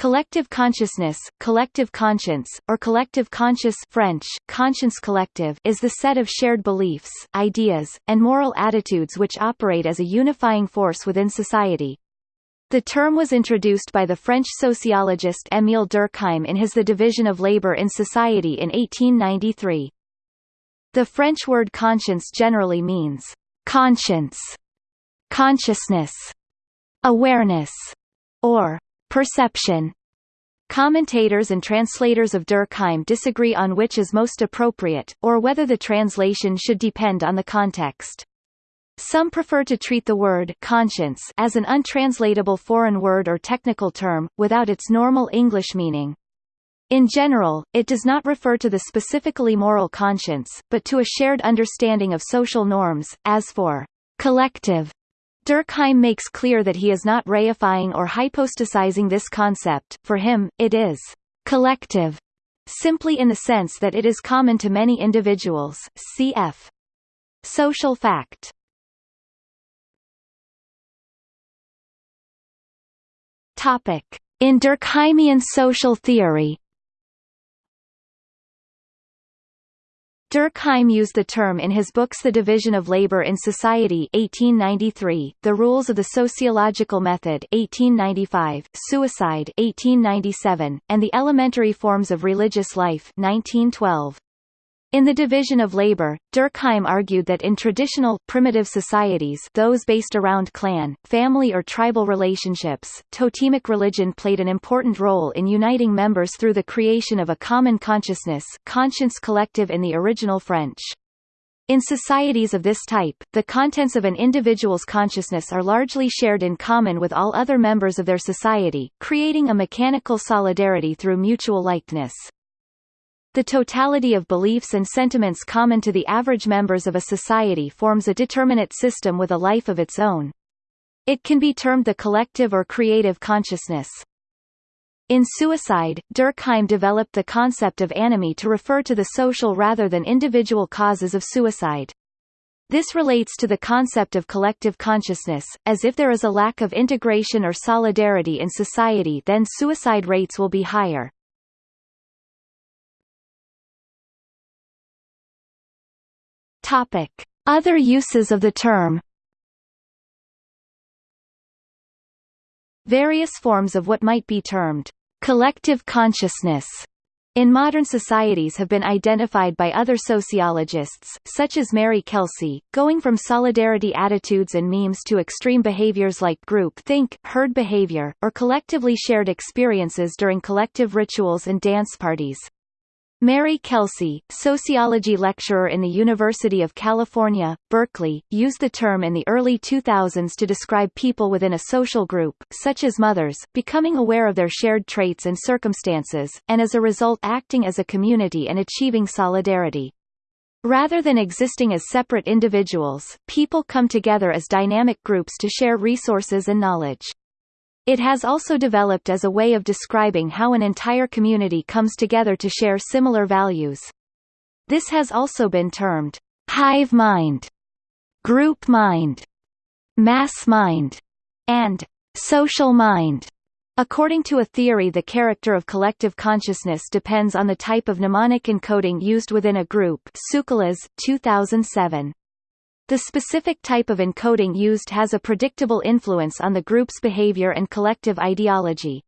Collective consciousness, collective conscience, or collective conscious French, conscience collective is the set of shared beliefs, ideas, and moral attitudes which operate as a unifying force within society. The term was introduced by the French sociologist Émile Durkheim in his The Division of Labour in Society in 1893. The French word conscience generally means conscience, consciousness, awareness, or Perception Commentators and translators of Durkheim disagree on which is most appropriate, or whether the translation should depend on the context. Some prefer to treat the word conscience as an untranslatable foreign word or technical term, without its normal English meaning. In general, it does not refer to the specifically moral conscience, but to a shared understanding of social norms, as for collective Durkheim makes clear that he is not reifying or hypostasizing this concept, for him, it is collective, simply in the sense that it is common to many individuals, cf. Social fact. In Durkheimian social theory Durkheim used the term in his books The Division of Labor in Society 1893, The Rules of the Sociological Method 1895, Suicide 1897, and The Elementary Forms of Religious Life 1912. In the division of labor, Durkheim argued that in traditional, primitive societies those based around clan, family or tribal relationships, totemic religion played an important role in uniting members through the creation of a common consciousness conscience collective in the original French. In societies of this type, the contents of an individual's consciousness are largely shared in common with all other members of their society, creating a mechanical solidarity through mutual likeness. The totality of beliefs and sentiments common to the average members of a society forms a determinate system with a life of its own. It can be termed the collective or creative consciousness. In Suicide, Durkheim developed the concept of anomie to refer to the social rather than individual causes of suicide. This relates to the concept of collective consciousness, as if there is a lack of integration or solidarity in society then suicide rates will be higher. Topic: Other uses of the term. Various forms of what might be termed collective consciousness in modern societies have been identified by other sociologists, such as Mary Kelsey, going from solidarity attitudes and memes to extreme behaviors like group think, herd behavior, or collectively shared experiences during collective rituals and dance parties. Mary Kelsey, sociology lecturer in the University of California, Berkeley, used the term in the early 2000s to describe people within a social group, such as mothers, becoming aware of their shared traits and circumstances, and as a result acting as a community and achieving solidarity. Rather than existing as separate individuals, people come together as dynamic groups to share resources and knowledge. It has also developed as a way of describing how an entire community comes together to share similar values. This has also been termed hive mind, group mind, mass mind, and social mind. According to a theory the character of collective consciousness depends on the type of mnemonic encoding used within a group Tsoukalas, 2007. The specific type of encoding used has a predictable influence on the group's behavior and collective ideology.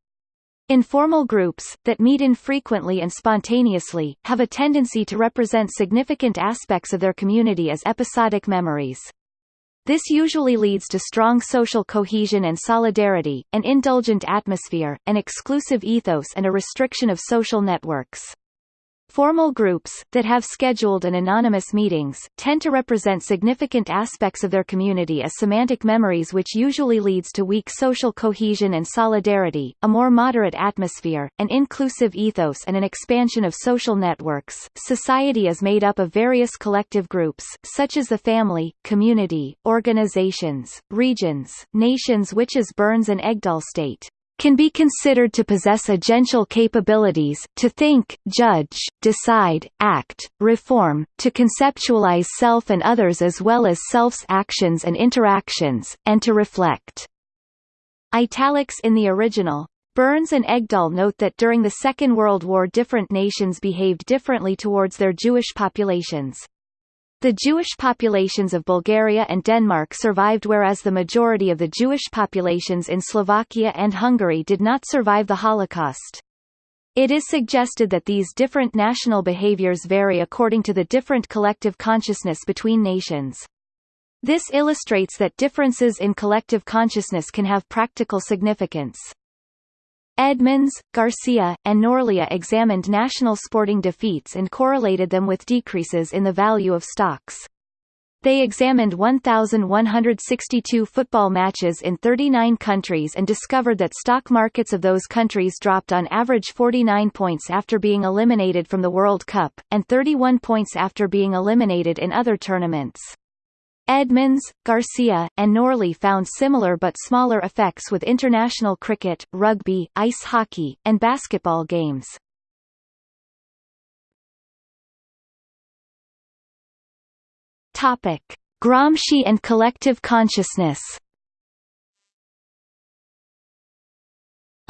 Informal groups, that meet infrequently and spontaneously, have a tendency to represent significant aspects of their community as episodic memories. This usually leads to strong social cohesion and solidarity, an indulgent atmosphere, an exclusive ethos and a restriction of social networks. Formal groups, that have scheduled and anonymous meetings, tend to represent significant aspects of their community as semantic memories which usually leads to weak social cohesion and solidarity, a more moderate atmosphere, an inclusive ethos and an expansion of social networks. Society is made up of various collective groups, such as the family, community, organizations, regions, nations which is Burns and Egdahl state can be considered to possess agential capabilities, to think, judge, decide, act, reform, to conceptualize self and others as well as self's actions and interactions, and to reflect. Italics in the original. Burns and Egdahl note that during the Second World War different nations behaved differently towards their Jewish populations. The Jewish populations of Bulgaria and Denmark survived whereas the majority of the Jewish populations in Slovakia and Hungary did not survive the Holocaust. It is suggested that these different national behaviors vary according to the different collective consciousness between nations. This illustrates that differences in collective consciousness can have practical significance. Edmans, Garcia, and Norli examined national sporting defeats and correlated them with decreases in the value of stocks. They examined 1,162 football matches in 39 countries and discovered that stock markets of those countries dropped on average 49 points after being eliminated from the World Cup, and 31 points after being eliminated in other tournaments. Edmans, Garcia, and Norli found similar but smaller effects with international cricket, rugby, ice hockey, and basketball games. Topic: Gramsci and collective consciousness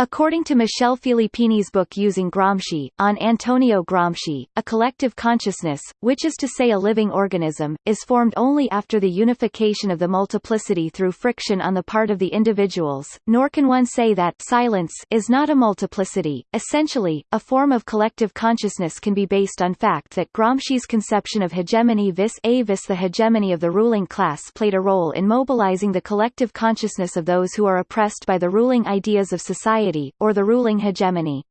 According to Michel Filippini's book Using Gramsci, on Antonio Gramsci, a collective consciousness, which is to say a living organism, is formed only after the unification of the multiplicity through friction on the part of the individuals, nor can one say that silence is not a multiplicity. Essentially, a form of collective consciousness can be based on fact that Gramsci's conception of hegemony vis a vis the hegemony of the ruling class played a role in mobilizing the collective consciousness of those who are oppressed by the ruling ideas of society society, or the ruling hegemony.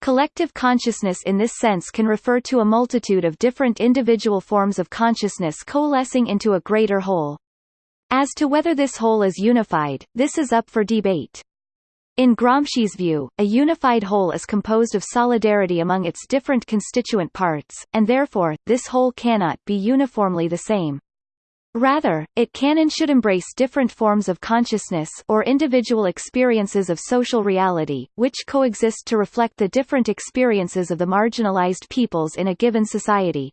Collective consciousness in this sense can refer to a multitude of different individual forms of consciousness coalescing into a greater whole. As to whether this whole is unified, this is up for debate. In Gramsci's view, a unified whole is composed of solidarity among its different constituent parts, and therefore, this whole cannot be uniformly the same. Rather, it can and should embrace different forms of consciousness or individual experiences of social reality, which coexist to reflect the different experiences of the marginalized peoples in a given society.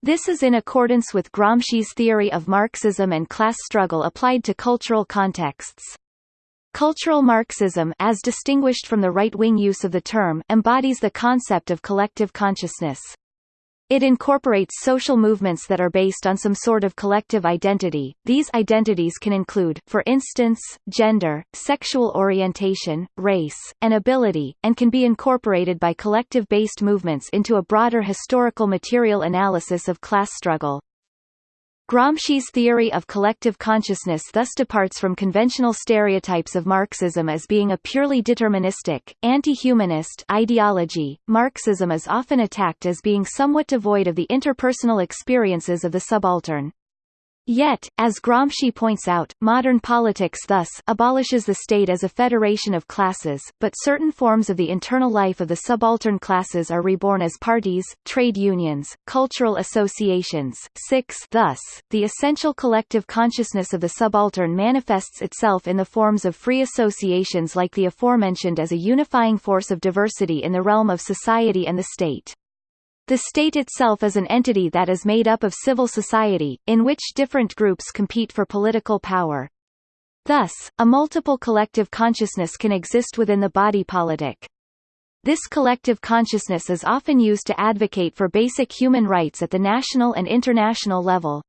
This is in accordance with Gramsci's theory of Marxism and class struggle applied to cultural contexts. Cultural Marxism as distinguished from the right-wing use of the term embodies the concept of collective consciousness. It incorporates social movements that are based on some sort of collective identity. These identities can include, for instance, gender, sexual orientation, race, and ability, and can be incorporated by collective-based movements into a broader historical material analysis of class struggle. Gramsci's theory of collective consciousness thus departs from conventional stereotypes of Marxism as being a purely deterministic, anti-humanist ideology. Marxism is often attacked as being somewhat devoid of the interpersonal experiences of the subaltern. Yet, as Gramsci points out, modern politics thus abolishes the state as a federation of classes, but certain forms of the internal life of the subaltern classes are reborn as parties, trade unions, cultural associations. 6 Thus, the essential collective consciousness of the subaltern manifests itself in the forms of free associations like the aforementioned as a unifying force of diversity in the realm of society and the state. The state itself is an entity that is made up of civil society, in which different groups compete for political power. Thus, a multiple collective consciousness can exist within the body politic. This collective consciousness is often used to advocate for basic human rights at the national and international level.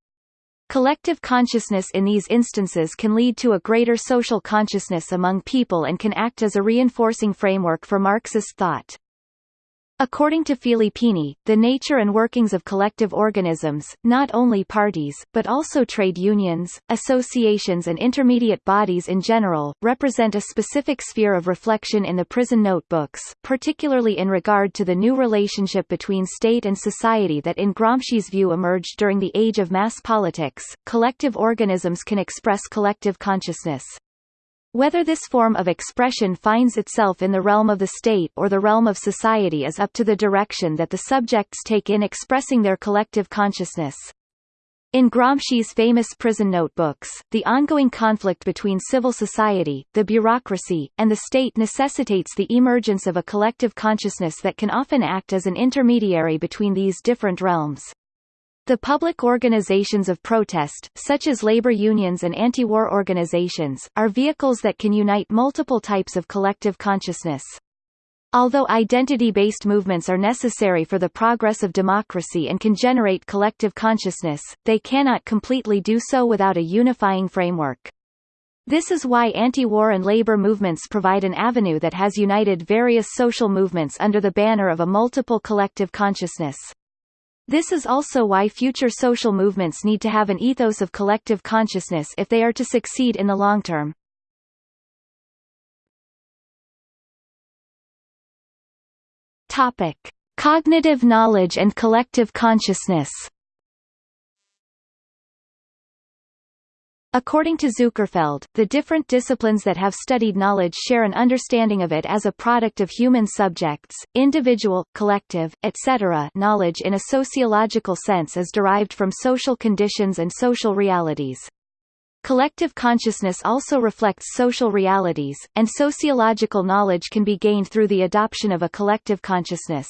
Collective consciousness in these instances can lead to a greater social consciousness among people and can act as a reinforcing framework for Marxist thought. According to Filippini, the nature and workings of collective organisms, not only parties, but also trade unions, associations and intermediate bodies in general, represent a specific sphere of reflection in the prison notebooks, particularly in regard to the new relationship between state and society that in Gramsci's view emerged during the age of mass politics. Collective organisms can express collective consciousness. Whether this form of expression finds itself in the realm of the state or the realm of society is up to the direction that the subjects take in expressing their collective consciousness. In Gramsci's famous prison notebooks, the ongoing conflict between civil society, the bureaucracy, and the state necessitates the emergence of a collective consciousness that can often act as an intermediary between these different realms. The public organizations of protest, such as labor unions and anti-war organizations, are vehicles that can unite multiple types of collective consciousness. Although identity-based movements are necessary for the progress of democracy and can generate collective consciousness, they cannot completely do so without a unifying framework. This is why anti-war and labor movements provide an avenue that has united various social movements under the banner of a multiple collective consciousness. This is also why future social movements need to have an ethos of collective consciousness if they are to succeed in the long term. Topic: Cognitive knowledge and collective consciousness. According to Zukerfeld, the different disciplines that have studied knowledge share an understanding of it as a product of human subjects, individual, collective, etc. Knowledge in a sociological sense is derived from social conditions and social realities. Collective consciousness also reflects social realities, and sociological knowledge can be gained through the adoption of a collective consciousness.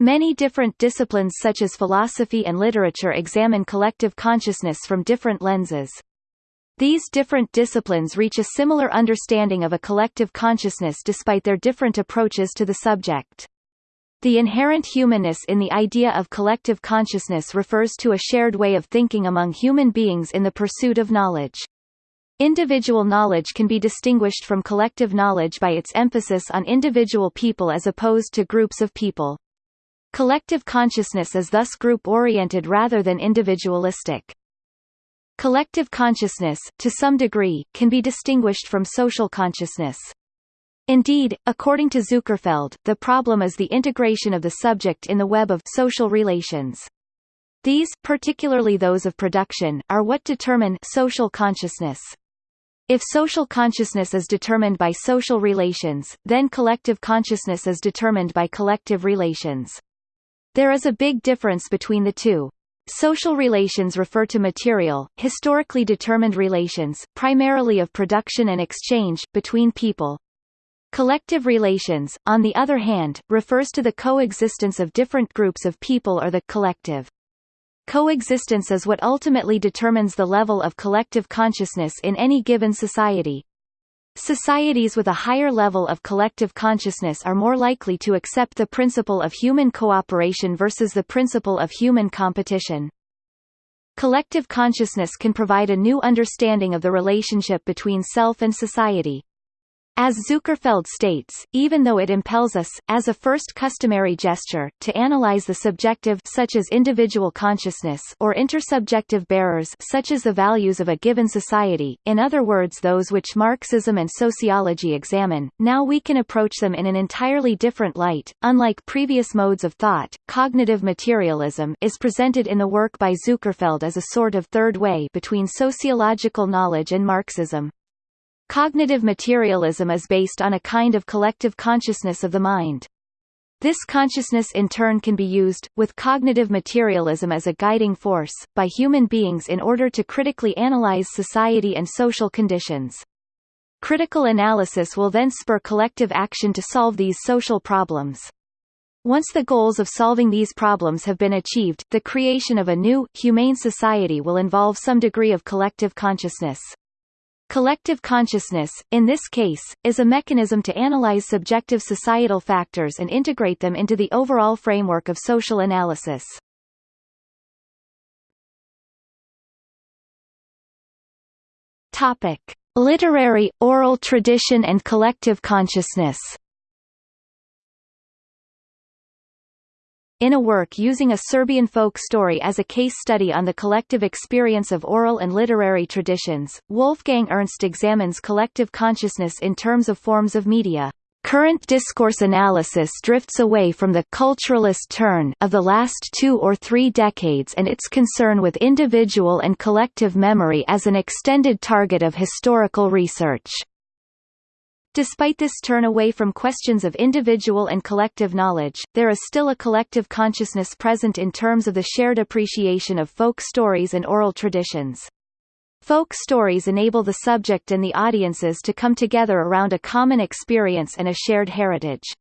Many different disciplines such as philosophy and literature examine collective consciousness from different lenses. These different disciplines reach a similar understanding of a collective consciousness despite their different approaches to the subject. The inherent humanness in the idea of collective consciousness refers to a shared way of thinking among human beings in the pursuit of knowledge. Individual knowledge can be distinguished from collective knowledge by its emphasis on individual people as opposed to groups of people. Collective consciousness is thus group-oriented rather than individualistic. Collective consciousness, to some degree, can be distinguished from social consciousness. Indeed, according to Zukerfeld, the problem is the integration of the subject in the web of social relations. These, particularly those of production, are what determine social consciousness. If social consciousness is determined by social relations, then collective consciousness is determined by collective relations. There is a big difference between the two. Social relations refer to material, historically determined relations, primarily of production and exchange, between people, Collective relations, on the other hand, refers to the coexistence of different groups of people or the collective. Coexistence is what ultimately determines the level of collective consciousness in any given society. Societies with a higher level of collective consciousness are more likely to accept the principle of human cooperation versus the principle of human competition. Collective consciousness can provide a new understanding of the relationship between self and society. As Zukerfeld states, even though it impels us, as a first customary gesture, to analyze the subjective such as individual consciousness or intersubjective bearers such as the values of a given society, in other words those which Marxism and sociology examine, now we can approach them in an entirely different light. Unlike previous modes of thought, cognitive materialism is presented in the work by Zukerfeld as a sort of third way between sociological knowledge and Marxism. Cognitive materialism is based on a kind of collective consciousness of the mind. This consciousness in turn can be used, with cognitive materialism as a guiding force, by human beings in order to critically analyze society and social conditions. Critical analysis will then spur collective action to solve these social problems. Once the goals of solving these problems have been achieved, the creation of a new, humane society will involve some degree of collective consciousness. Collective consciousness, in this case, is a mechanism to analyze subjective societal factors and integrate them into the overall framework of social analysis. Topic: Literary, oral tradition and collective consciousness In a work using a Serbian folk story as a case study on the collective experience of oral and literary traditions, Wolfgang Ernst examines collective consciousness in terms of forms of media. Current discourse analysis drifts away from the culturalist turn of the last two or three decades and its concern with individual and collective memory as an extended target of historical research. Despite this turn away from questions of individual and collective knowledge, there is still a collective consciousness present in terms of the shared appreciation of folk stories and oral traditions. Folk stories enable the subject and the audiences to come together around a common experience and a shared heritage.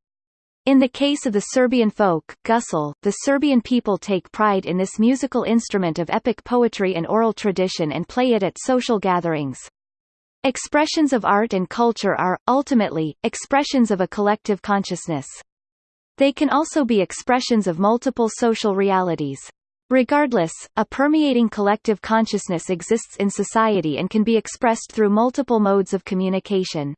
In the case of the Serbian folk, gusle, the Serbian people take pride in this musical instrument of epic poetry and oral tradition and play it at social gatherings. Expressions of art and culture are, ultimately, expressions of a collective consciousness. They can also be expressions of multiple social realities. Regardless, a permeating collective consciousness exists in society and can be expressed through multiple modes of communication.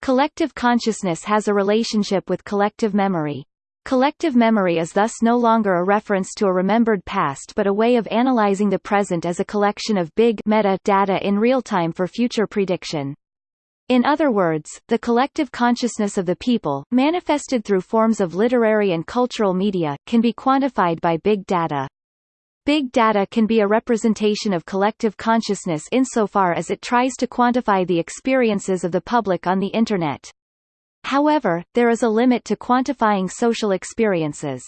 Collective consciousness has a relationship with collective memory. Collective memory is thus no longer a reference to a remembered past but a way of analyzing the present as a collection of big meta data in real time for future prediction. In other words, the collective consciousness of the people, manifested through forms of literary and cultural media, can be quantified by big data. Big data can be a representation of collective consciousness insofar as it tries to quantify the experiences of the public on the Internet. However, there is a limit to quantifying social experiences.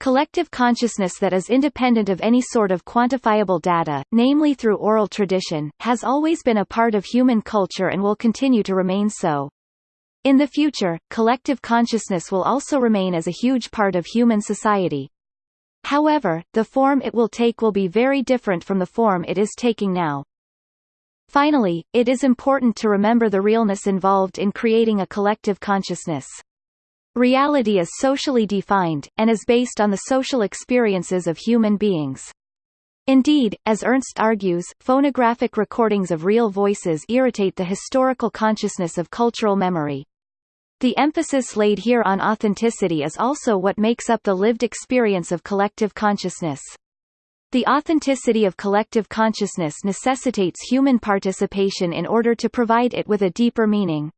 Collective consciousness that is independent of any sort of quantifiable data, namely through oral tradition, has always been a part of human culture and will continue to remain so. In the future, collective consciousness will also remain as a huge part of human society. However, the form it will take will be very different from the form it is taking now. Finally, it is important to remember the realness involved in creating a collective consciousness. Reality is socially defined, and is based on the social experiences of human beings. Indeed, as Ernst argues, phonographic recordings of real voices irritate the historical consciousness of cultural memory. The emphasis laid here on authenticity is also what makes up the lived experience of collective consciousness. The authenticity of collective consciousness necessitates human participation in order to provide it with a deeper meaning.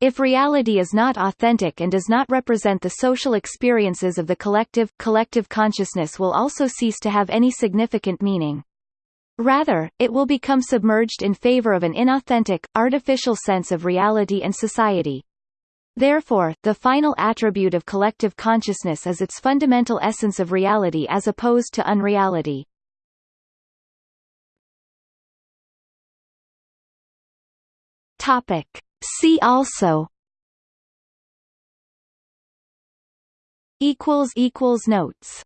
If reality is not authentic and does not represent the social experiences of the collective, collective consciousness will also cease to have any significant meaning. Rather, it will become submerged in favor of an inauthentic, artificial sense of reality and society. Therefore, the final attribute of collective consciousness is its fundamental essence of reality as opposed to unreality. Topic. See also notes